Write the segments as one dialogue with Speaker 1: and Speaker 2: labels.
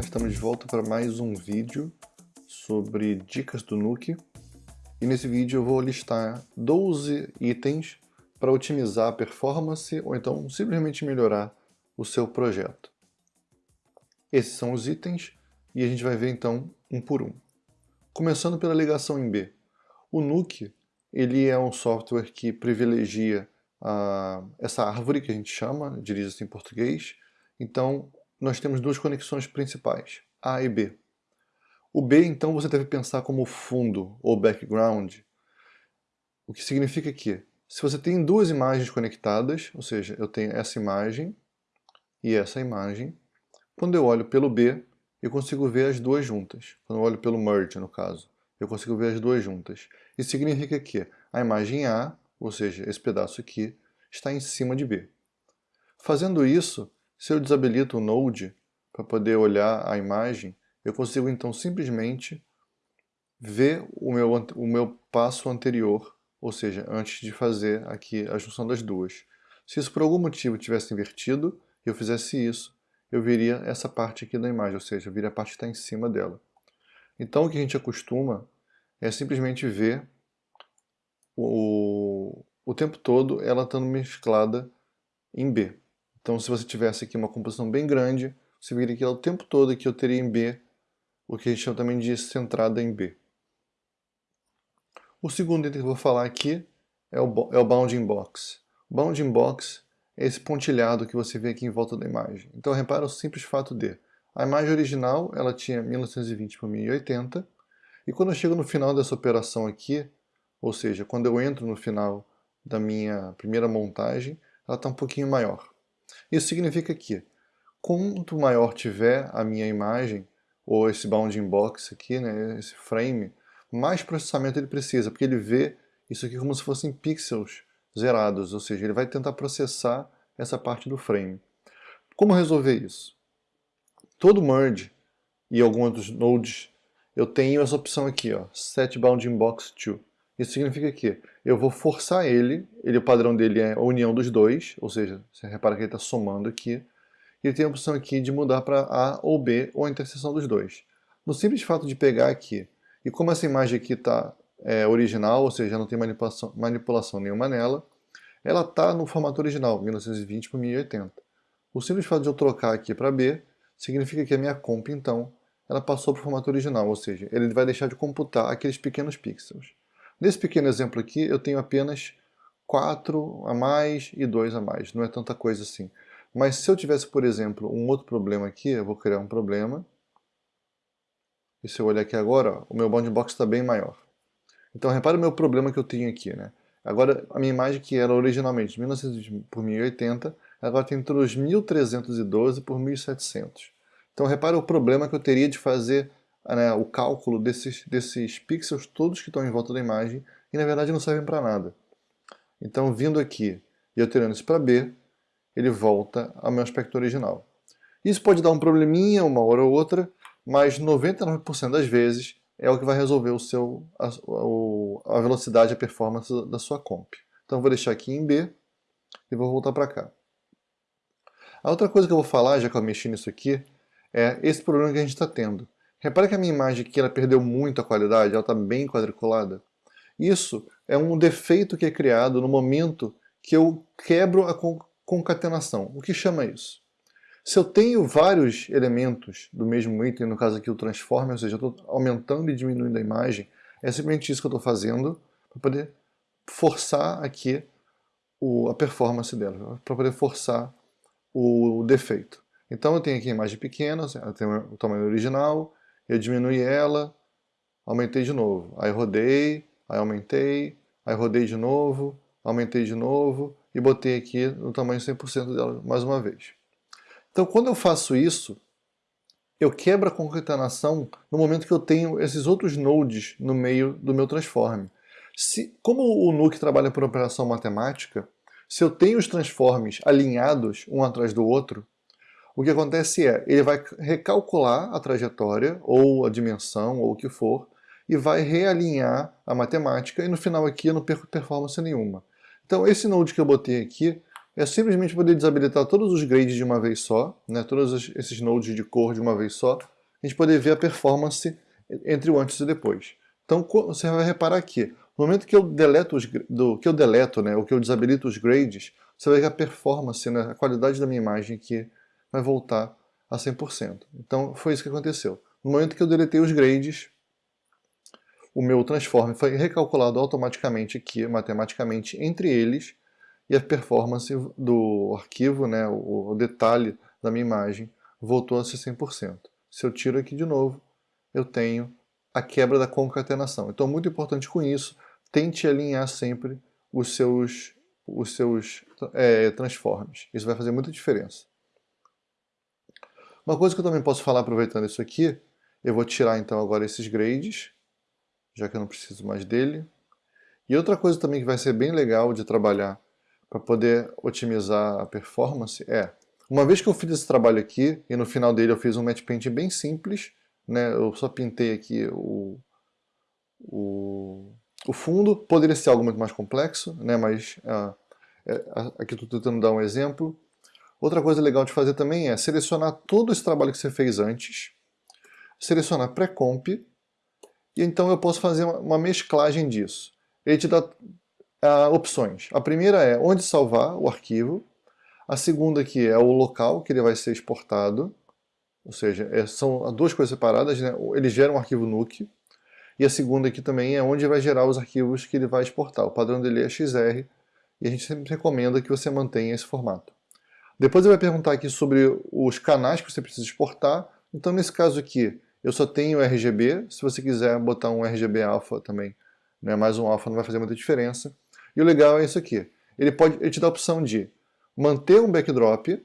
Speaker 1: estamos de volta para mais um vídeo sobre dicas do Nuke. E nesse vídeo eu vou listar 12 itens para otimizar a performance ou então simplesmente melhorar o seu projeto. Esses são os itens e a gente vai ver então um por um. Começando pela ligação em B. O Nuke ele é um software que privilegia a, essa árvore que a gente chama, dirige-se em português. Então, nós temos duas conexões principais, A e B. O B, então, você deve pensar como fundo ou background, o que significa que, se você tem duas imagens conectadas, ou seja, eu tenho essa imagem e essa imagem, quando eu olho pelo B, eu consigo ver as duas juntas. Quando eu olho pelo merge, no caso, eu consigo ver as duas juntas. Isso significa que a imagem A ou seja, esse pedaço aqui, está em cima de B. Fazendo isso, se eu desabilito o Node para poder olhar a imagem, eu consigo então simplesmente ver o meu, o meu passo anterior, ou seja, antes de fazer aqui a junção das duas. Se isso por algum motivo tivesse invertido e eu fizesse isso, eu viria essa parte aqui da imagem, ou seja, eu viria a parte que está em cima dela. Então o que a gente acostuma é simplesmente ver o, o tempo todo ela estando mesclada em B. Então se você tivesse aqui uma composição bem grande, você veria que o tempo todo que eu teria em B o que a gente chama também de centrada em B. O segundo item que eu vou falar aqui é o, é o bounding box. O bounding box é esse pontilhado que você vê aqui em volta da imagem. Então repara o simples fato de a imagem original ela tinha 1920 por 1080 e quando eu chego no final dessa operação aqui, ou seja, quando eu entro no final da minha primeira montagem, ela está um pouquinho maior. Isso significa que, quanto maior tiver a minha imagem, ou esse bounding box aqui, né, esse frame, mais processamento ele precisa, porque ele vê isso aqui como se fossem pixels zerados, ou seja, ele vai tentar processar essa parte do frame. Como resolver isso? Todo merge e alguns outros nodes, eu tenho essa opção aqui, ó, Set Bounding Box To. Isso significa que eu vou forçar ele, ele o padrão dele é a união dos dois, ou seja, você repara que ele está somando aqui, e ele tem a opção aqui de mudar para A ou B, ou a interseção dos dois. No simples fato de pegar aqui, e como essa imagem aqui está é, original, ou seja, não tem manipulação, manipulação nenhuma nela, ela está no formato original, 1920 por 1080. O simples fato de eu trocar aqui para B, significa que a minha comp, então, ela passou para o formato original, ou seja, ele vai deixar de computar aqueles pequenos pixels. Nesse pequeno exemplo aqui, eu tenho apenas 4 a mais e 2 a mais, não é tanta coisa assim. Mas se eu tivesse, por exemplo, um outro problema aqui, eu vou criar um problema. E se eu olhar aqui agora, ó, o meu bounding box está bem maior. Então repara o meu problema que eu tenho aqui. Né? Agora, a minha imagem que era originalmente 1920 por 1080, agora tem entre os 1312 por 1700. Então repara o problema que eu teria de fazer né, o cálculo desses, desses pixels todos que estão em volta da imagem e na verdade não servem para nada. Então vindo aqui e alterando isso para B, ele volta ao meu aspecto original. Isso pode dar um probleminha uma hora ou outra, mas 99% das vezes é o que vai resolver o seu, a, a velocidade, a performance da sua comp. Então vou deixar aqui em B e vou voltar para cá. A outra coisa que eu vou falar, já que eu mexi nisso aqui, é esse problema que a gente está tendo. Repara que a minha imagem aqui ela perdeu muito a qualidade, ela está bem quadriculada. Isso é um defeito que é criado no momento que eu quebro a concatenação. O que chama isso? Se eu tenho vários elementos do mesmo item, no caso aqui o transform, ou seja, estou aumentando e diminuindo a imagem, é simplesmente isso que eu estou fazendo para poder forçar aqui o, a performance dela, para poder forçar o defeito. Então eu tenho aqui a imagem pequena, ela tem o tamanho original, eu diminui ela, aumentei de novo. Aí rodei, aí aumentei, aí rodei de novo, aumentei de novo e botei aqui no tamanho 100% dela mais uma vez. Então quando eu faço isso, eu quebro a concatenação no momento que eu tenho esses outros nodes no meio do meu transform. Se, como o Nuke trabalha por operação matemática, se eu tenho os transformes alinhados um atrás do outro, o que acontece é, ele vai recalcular a trajetória, ou a dimensão, ou o que for, e vai realinhar a matemática, e no final aqui eu não perco performance nenhuma. Então esse node que eu botei aqui é simplesmente poder desabilitar todos os grades de uma vez só, né, todos esses nodes de cor de uma vez só, a gente poder ver a performance entre o antes e depois. Então você vai reparar aqui, no momento que eu deleto, os, do, que eu deleto né, ou que eu desabilito os grades, você vai ver a performance, né, a qualidade da minha imagem aqui vai voltar a 100%. Então foi isso que aconteceu. No momento que eu deletei os grades, o meu transform foi recalculado automaticamente aqui, matematicamente, entre eles, e a performance do arquivo, né, o detalhe da minha imagem, voltou a ser 100%. Se eu tiro aqui de novo, eu tenho a quebra da concatenação. Então, muito importante com isso, tente alinhar sempre os seus, os seus é, transforms. Isso vai fazer muita diferença. Uma coisa que eu também posso falar aproveitando isso aqui, eu vou tirar então agora esses grades, já que eu não preciso mais dele. E outra coisa também que vai ser bem legal de trabalhar para poder otimizar a performance é, uma vez que eu fiz esse trabalho aqui, e no final dele eu fiz um match paint bem simples, né, eu só pintei aqui o, o, o fundo, poderia ser algo muito mais complexo, né, mas uh, aqui estou tentando dar um exemplo. Outra coisa legal de fazer também é selecionar todo esse trabalho que você fez antes, selecionar pré-comp, e então eu posso fazer uma mesclagem disso. Ele te dá uh, opções. A primeira é onde salvar o arquivo, a segunda aqui é o local que ele vai ser exportado, ou seja, é, são duas coisas separadas, né? ele gera um arquivo NUC, e a segunda aqui também é onde vai gerar os arquivos que ele vai exportar. O padrão dele é XR, e a gente sempre recomenda que você mantenha esse formato. Depois ele vai perguntar aqui sobre os canais que você precisa exportar, então nesse caso aqui, eu só tenho RGB, se você quiser botar um RGB alpha também, né, mais um alpha não vai fazer muita diferença. E o legal é isso aqui, ele, pode, ele te dá a opção de manter um backdrop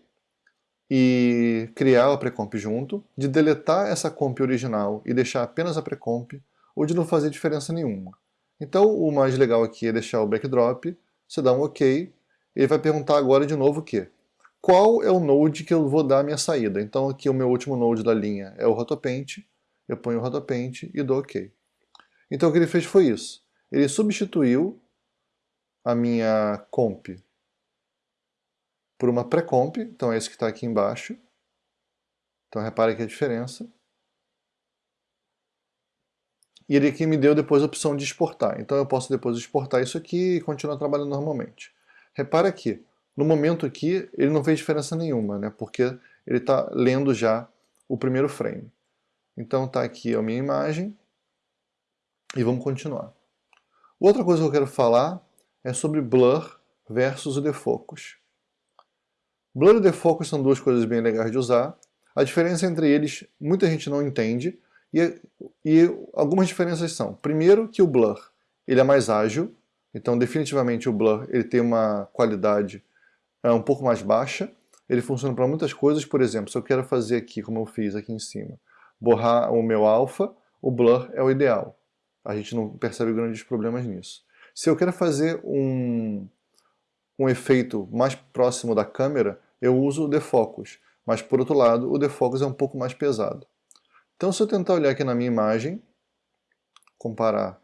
Speaker 1: e criar a precomp junto, de deletar essa comp original e deixar apenas a precomp, ou de não fazer diferença nenhuma. Então o mais legal aqui é deixar o backdrop, você dá um OK, ele vai perguntar agora de novo o quê? Qual é o node que eu vou dar a minha saída. Então aqui o meu último node da linha é o rotopaint, eu ponho o rotopaint e dou OK. Então o que ele fez foi isso. Ele substituiu a minha comp por uma pré-comp, então é esse que está aqui embaixo. Então repare aqui a diferença. E ele aqui me deu depois a opção de exportar. Então eu posso depois exportar isso aqui e continuar trabalhando normalmente. Repare aqui, no momento aqui, ele não fez diferença nenhuma, né? porque ele está lendo já o primeiro frame. Então está aqui a minha imagem e vamos continuar. Outra coisa que eu quero falar é sobre blur versus o defocus. Blur e defocus são duas coisas bem legais de usar. A diferença entre eles, muita gente não entende, e, e algumas diferenças são, primeiro que o blur ele é mais ágil, então definitivamente o blur ele tem uma qualidade é um pouco mais baixa. Ele funciona para muitas coisas, por exemplo, se eu quero fazer aqui, como eu fiz aqui em cima, borrar o meu alfa, o blur é o ideal. A gente não percebe grandes problemas nisso. Se eu quero fazer um, um efeito mais próximo da câmera, eu uso o defocus. Mas, por outro lado, o defocus é um pouco mais pesado. Então, se eu tentar olhar aqui na minha imagem, comparar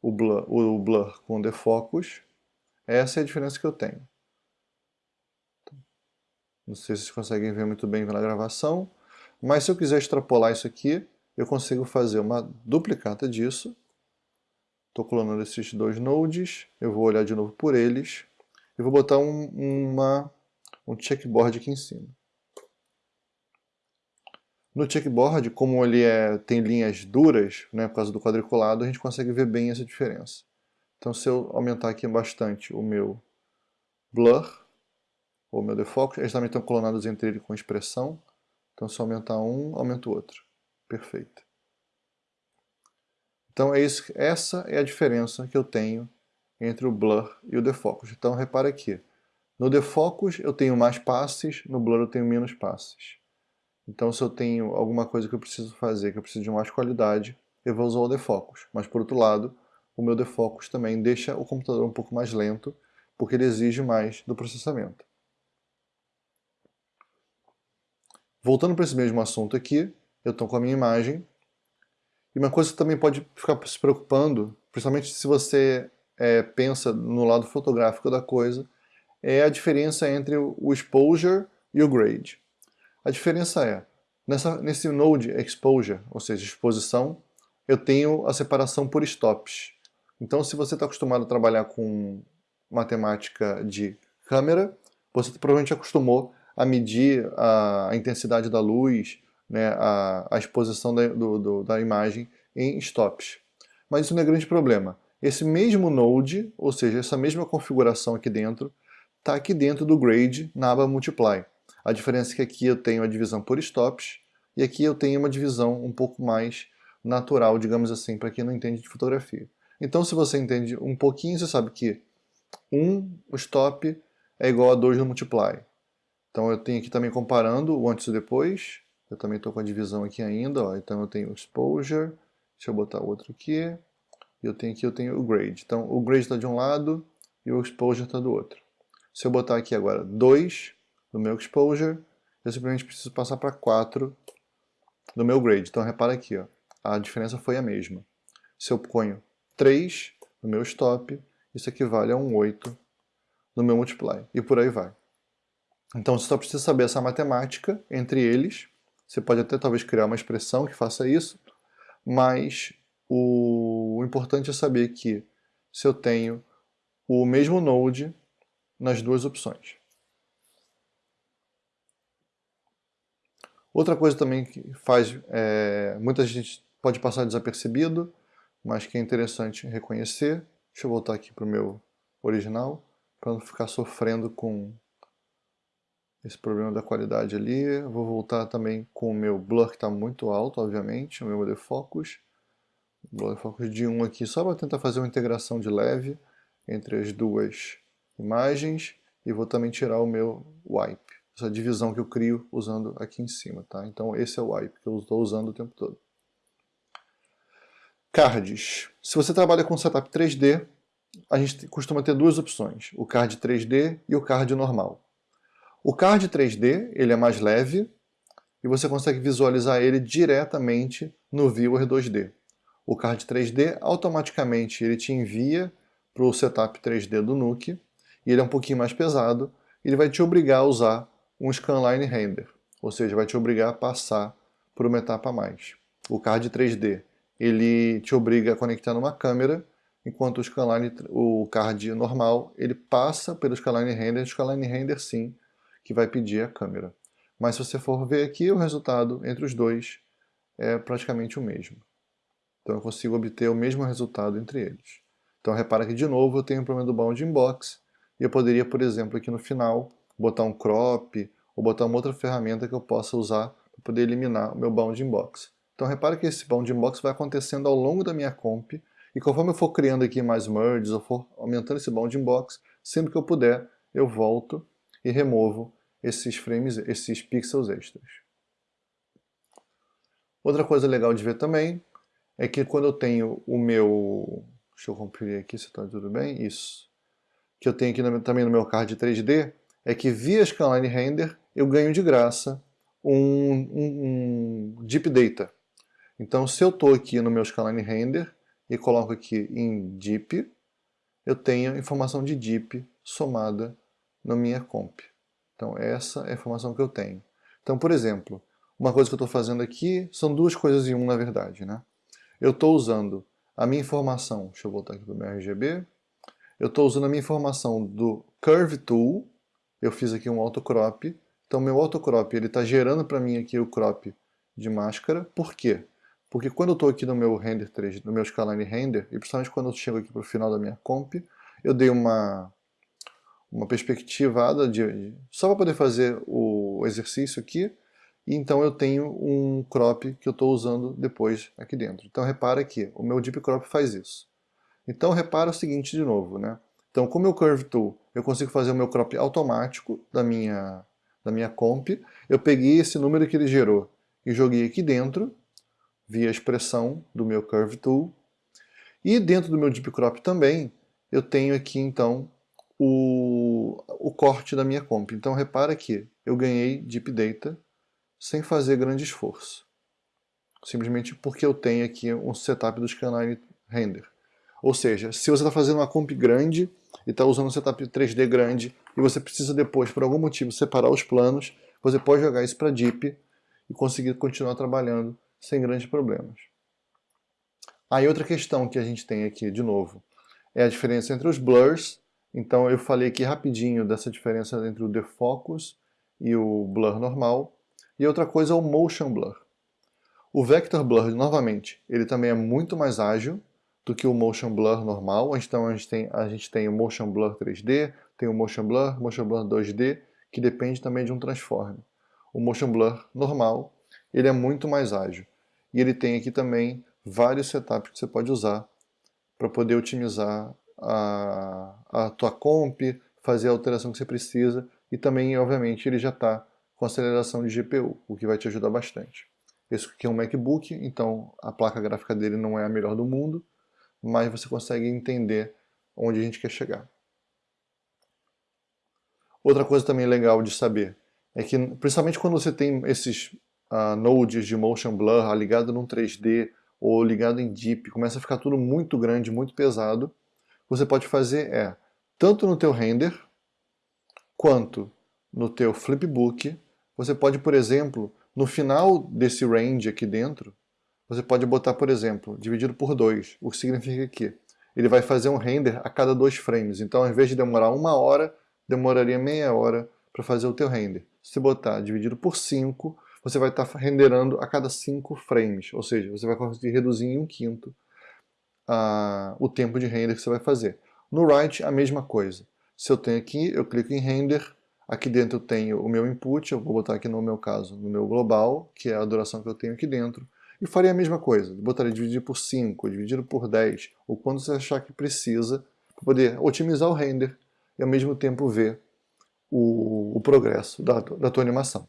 Speaker 1: o blur, o blur com o defocus, essa é a diferença que eu tenho. Não sei se vocês conseguem ver muito bem pela gravação. Mas se eu quiser extrapolar isso aqui, eu consigo fazer uma duplicata disso. Estou clonando esses dois nodes. Eu vou olhar de novo por eles. E vou botar um, uma, um checkboard aqui em cima. No checkboard, como ele é, tem linhas duras, né, por causa do quadriculado, a gente consegue ver bem essa diferença. Então se eu aumentar aqui bastante o meu blur, o meu defocus, eles também estão clonados entre ele com expressão, então se eu aumentar um, aumenta o outro. Perfeito. Então é isso, essa é a diferença que eu tenho entre o blur e o defocus. Então repara aqui, no defocus eu tenho mais passes, no blur eu tenho menos passes. Então se eu tenho alguma coisa que eu preciso fazer, que eu preciso de mais qualidade, eu vou usar o defocus. Mas por outro lado, o meu defocus também deixa o computador um pouco mais lento, porque ele exige mais do processamento. Voltando para esse mesmo assunto aqui, eu estou com a minha imagem. E uma coisa que também pode ficar se preocupando, principalmente se você é, pensa no lado fotográfico da coisa, é a diferença entre o exposure e o grade. A diferença é, nessa, nesse node exposure, ou seja, exposição, eu tenho a separação por stops. Então, se você está acostumado a trabalhar com matemática de câmera, você provavelmente acostumou a medir a, a intensidade da luz, né, a, a exposição da, do, do, da imagem em stops. Mas isso não é grande problema. Esse mesmo node, ou seja, essa mesma configuração aqui dentro, está aqui dentro do grade na aba multiply. A diferença é que aqui eu tenho a divisão por stops e aqui eu tenho uma divisão um pouco mais natural, digamos assim, para quem não entende de fotografia. Então se você entende um pouquinho, você sabe que 1, um, stop, é igual a 2 no multiply. Então eu tenho aqui também comparando o antes e depois. Eu também estou com a divisão aqui ainda, ó. então eu tenho o exposure, deixa eu botar outro aqui, e eu tenho aqui eu tenho o grade. Então o grade está de um lado e o exposure está do outro. Se eu botar aqui agora 2 no meu exposure, eu simplesmente preciso passar para 4 no meu grade. Então repara aqui, ó, a diferença foi a mesma. Se eu ponho 3 no meu stop, isso equivale a um 8 no meu multiply, e por aí vai. Então você só precisa saber essa matemática entre eles, você pode até talvez criar uma expressão que faça isso, mas o, o importante é saber que se eu tenho o mesmo node nas duas opções. Outra coisa também que faz, é, muita gente pode passar desapercebido, mas que é interessante reconhecer. Deixa eu voltar aqui para o meu original, para não ficar sofrendo com esse problema da qualidade ali. Vou voltar também com o meu blur que está muito alto, obviamente, o meu modelo focus. Blur focus de 1 aqui, só para tentar fazer uma integração de leve entre as duas imagens e vou também tirar o meu wipe, essa divisão que eu crio usando aqui em cima, tá? Então esse é o wipe que eu estou usando o tempo todo. Cards. Se você trabalha com setup 3D, a gente costuma ter duas opções, o card 3D e o card normal. O card 3D ele é mais leve e você consegue visualizar ele diretamente no Viewer 2D. O card 3D automaticamente ele te envia para o setup 3D do Nuke e ele é um pouquinho mais pesado, ele vai te obrigar a usar um scanline render, ou seja, vai te obrigar a passar por uma etapa a mais. O card 3D, ele te obriga a conectar numa câmera, enquanto o scanline, o card normal, ele passa pelo scanline render, o scanline render sim, que vai pedir a câmera. Mas se você for ver aqui, o resultado entre os dois é praticamente o mesmo. Então eu consigo obter o mesmo resultado entre eles. Então repara que de novo eu tenho o problema do bounding box, e eu poderia, por exemplo, aqui no final, botar um crop ou botar uma outra ferramenta que eu possa usar para poder eliminar o meu bounding box. Então repara que esse bounding box vai acontecendo ao longo da minha comp e conforme eu for criando aqui mais merges ou for aumentando esse bounding box, sempre que eu puder, eu volto e removo esses frames, esses pixels extras. Outra coisa legal de ver também é que quando eu tenho o meu... Deixa eu cumprir aqui se está tudo bem. Isso que eu tenho aqui também no meu card 3D é que via Scanline Render eu ganho de graça um, um, um Deep Data. Então se eu estou aqui no meu Scanline Render e coloco aqui em Deep, eu tenho informação de Deep somada na minha comp. Então essa é a informação que eu tenho. Então, por exemplo, uma coisa que eu estou fazendo aqui são duas coisas em um, na verdade. Né? Eu estou usando a minha informação, deixa eu voltar aqui para o meu RGB, eu estou usando a minha informação do Curve Tool, eu fiz aqui um autocrop, então meu autocrop está gerando para mim aqui o crop de máscara, por quê? Porque quando eu estou aqui no meu render 3, no meu scaline render, e principalmente quando eu chego aqui para o final da minha comp, eu dei uma, uma perspectivada de, de só para poder fazer o exercício aqui, e então eu tenho um crop que eu estou usando depois aqui dentro. Então repara que o meu Deep Crop faz isso. Então repara o seguinte de novo, né? Então com o meu Curve Tool eu consigo fazer o meu crop automático da minha, da minha comp. Eu peguei esse número que ele gerou e joguei aqui dentro, via expressão do meu Curve Tool. E dentro do meu Deep Crop também, eu tenho aqui então o, o corte da minha comp. Então repara que eu ganhei Deep Data sem fazer grande esforço. Simplesmente porque eu tenho aqui um setup do Scanline Render. Ou seja, se você está fazendo uma comp grande e está usando um setup 3D grande e você precisa depois, por algum motivo, separar os planos, você pode jogar isso para DIP e conseguir continuar trabalhando sem grandes problemas. Aí outra questão que a gente tem aqui, de novo, é a diferença entre os blurs. Então eu falei aqui rapidinho dessa diferença entre o defocus e o blur normal. E outra coisa é o motion blur. O vector blur, novamente, ele também é muito mais ágil do que o motion blur normal. Então a gente tem, a gente tem o motion blur 3D, tem o motion blur, motion blur 2D, que depende também de um transform. O motion blur normal, ele é muito mais ágil. E ele tem aqui também vários setups que você pode usar para poder otimizar a, a tua comp, fazer a alteração que você precisa e também, obviamente, ele já está com aceleração de GPU, o que vai te ajudar bastante. Esse aqui é um MacBook, então a placa gráfica dele não é a melhor do mundo, mas você consegue entender onde a gente quer chegar. Outra coisa também legal de saber é que, principalmente quando você tem esses uh, nodes de motion blur ligado num 3D ou ligado em Deep, começa a ficar tudo muito grande, muito pesado, você pode fazer é, tanto no teu render, quanto no teu flipbook, você pode, por exemplo, no final desse range aqui dentro, você pode botar, por exemplo, dividido por 2, o que significa que ele vai fazer um render a cada dois frames. Então, ao invés de demorar uma hora, demoraria meia hora para fazer o teu render. Se botar dividido por 5, você vai estar tá renderando a cada 5 frames, ou seja, você vai conseguir reduzir em um quinto uh, o tempo de render que você vai fazer. No write, a mesma coisa. Se eu tenho aqui, eu clico em render, aqui dentro eu tenho o meu input, eu vou botar aqui no meu caso, no meu global, que é a duração que eu tenho aqui dentro, e faria a mesma coisa, botaria dividir por 5, dividido por 10, ou quando você achar que precisa, para poder otimizar o render e ao mesmo tempo ver o, o progresso da, da tua animação.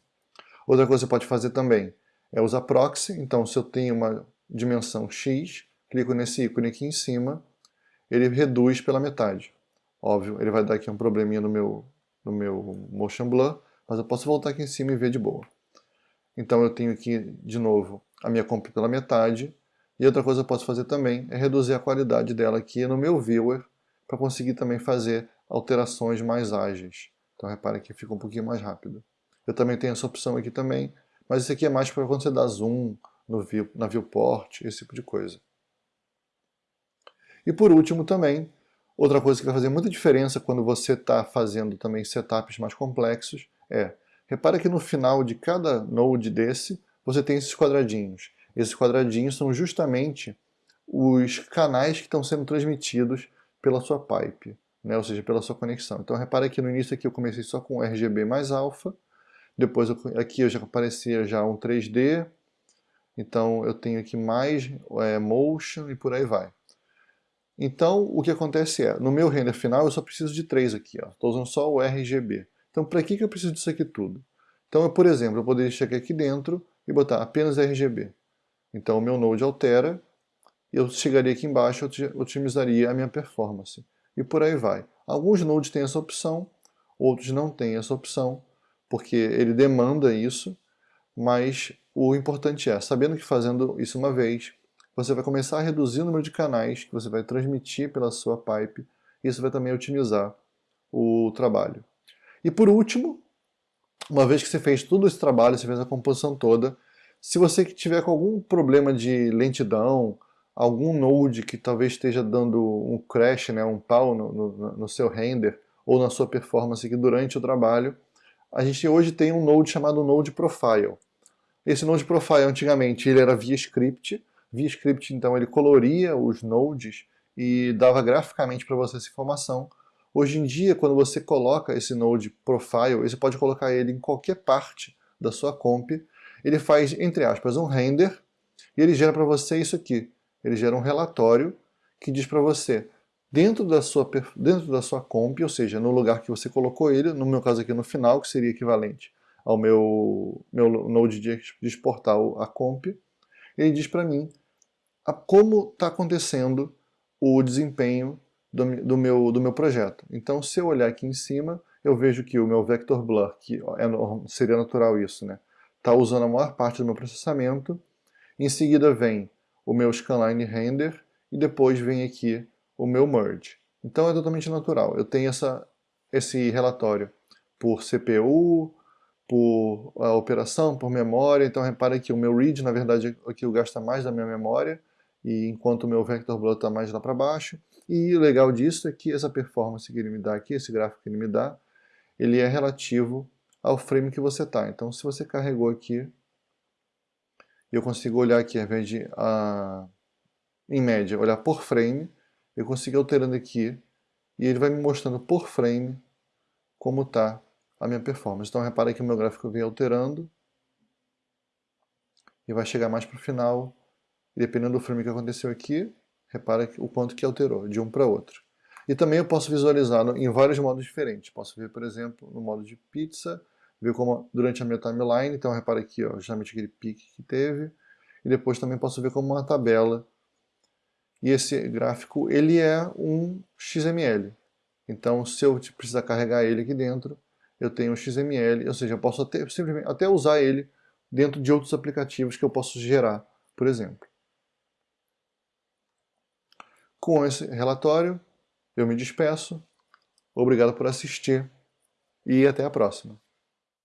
Speaker 1: Outra coisa que você pode fazer também é usar proxy. Então, se eu tenho uma dimensão x, clico nesse ícone aqui em cima, ele reduz pela metade. Óbvio, ele vai dar aqui um probleminha no meu, no meu motion blur, mas eu posso voltar aqui em cima e ver de boa. Então eu tenho aqui, de novo, a minha comp pela metade. E outra coisa que eu posso fazer também é reduzir a qualidade dela aqui no meu viewer, para conseguir também fazer alterações mais ágeis. Então repare que fica um pouquinho mais rápido. Eu também tenho essa opção aqui também, mas isso aqui é mais para quando você dá zoom no view, na viewport, esse tipo de coisa. E por último também, outra coisa que vai fazer muita diferença quando você está fazendo também setups mais complexos é, repara que no final de cada node desse, você tem esses quadradinhos. Esses quadradinhos são justamente os canais que estão sendo transmitidos pela sua pipe, né? ou seja, pela sua conexão. Então repara que no início aqui eu comecei só com RGB mais alfa, depois aqui eu já aparecia já um 3D, então eu tenho aqui mais é, motion e por aí vai. Então o que acontece é, no meu render final eu só preciso de três aqui, estou usando só o RGB. Então para que, que eu preciso disso aqui tudo? Então, eu, por exemplo, eu poderia chegar aqui dentro e botar apenas RGB. Então o meu node altera, eu chegaria aqui embaixo e otimizaria a minha performance. E por aí vai. Alguns nodes têm essa opção, outros não têm essa opção porque ele demanda isso, mas o importante é, sabendo que fazendo isso uma vez, você vai começar a reduzir o número de canais que você vai transmitir pela sua pipe, isso vai também otimizar o trabalho. E por último, uma vez que você fez todo esse trabalho, você fez a composição toda, se você tiver com algum problema de lentidão, algum node que talvez esteja dando um crash, né, um pau no, no, no seu render, ou na sua performance durante o trabalho, a gente hoje tem um node chamado Node Profile. Esse Node Profile, antigamente, ele era via script. Via script, então, ele coloria os nodes e dava graficamente para você essa informação. Hoje em dia, quando você coloca esse Node Profile, você pode colocar ele em qualquer parte da sua comp. Ele faz, entre aspas, um render e ele gera para você isso aqui. Ele gera um relatório que diz para você dentro da sua, dentro da sua comp, ou seja, no lugar que você colocou ele, no meu caso aqui no final, que seria equivalente ao meu, meu node de, de exportar a comp, ele diz para mim a, como está acontecendo o desempenho do, do, meu, do meu projeto. Então, se eu olhar aqui em cima, eu vejo que o meu vector blur, que é, seria natural isso, né? Está usando a maior parte do meu processamento. Em seguida vem o meu scanline render e depois vem aqui o meu merge. Então é totalmente natural. Eu tenho essa esse relatório por CPU, por a operação, por memória. Então repare que o meu read, na verdade, aqui é gasta mais da minha memória, e enquanto o meu vector blood está mais lá para baixo. E o legal disso é que essa performance que ele me dá aqui, esse gráfico que ele me dá, ele é relativo ao frame que você está. Então se você carregou aqui, eu consigo olhar aqui, ao invés de, em média, olhar por frame, eu consigo alterando aqui, e ele vai me mostrando por frame como está a minha performance. Então repara que o meu gráfico vem alterando e vai chegar mais para o final. Dependendo do frame que aconteceu aqui, repara o quanto que alterou de um para outro. E também eu posso visualizar em vários modos diferentes. Posso ver, por exemplo, no modo de pizza, ver como durante a minha timeline, então repara aqui, ó, justamente aquele pique que teve. E depois também posso ver como uma tabela. E esse gráfico, ele é um XML. Então, se eu precisar carregar ele aqui dentro, eu tenho um XML, ou seja, eu posso até, simplesmente, até usar ele dentro de outros aplicativos que eu posso gerar, por exemplo. Com esse relatório, eu me despeço. Obrigado por assistir e até a próxima.